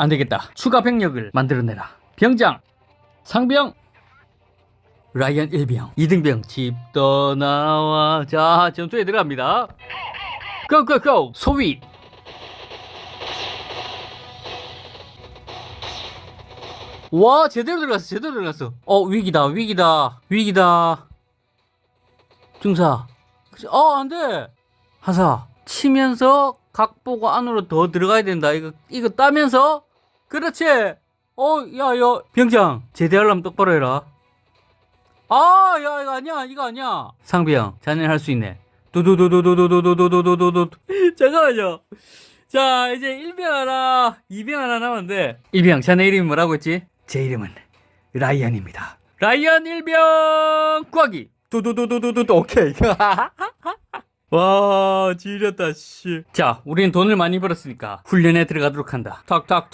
안되겠다. 추가 병력을 만들어내라. 병장 상병 라이언 1병 2등병. 집 떠나와. 자 전투에 들어갑니다. 고고고. 소위 와 제대로 들어갔어 제대로 들어갔어. 어 위기다 위기다 위기다. 중사. 어 안돼. 하사. 치면서 각 보고 안으로 더 들어가야 된다. 이거 이거 따면서 그렇지. 어 야야. 병장 제대하려면 똑바로 해라. 아 야 이거 아니야 이거 아니야. 상병 자네 할 수 있네. 두두두두두두두두두두두 잠깐만요 자 이제 1병 하나 2병 하나 남았는데 1병 자네 이름이 뭐라고 했지? 제 이름은 라이언입니다 라이언 1병 구하기 두두두두두두 오케이 와 지렸다 씨자 우리는 돈을 많이 벌었으니까 훈련에 들어가도록 한다 탁탁탁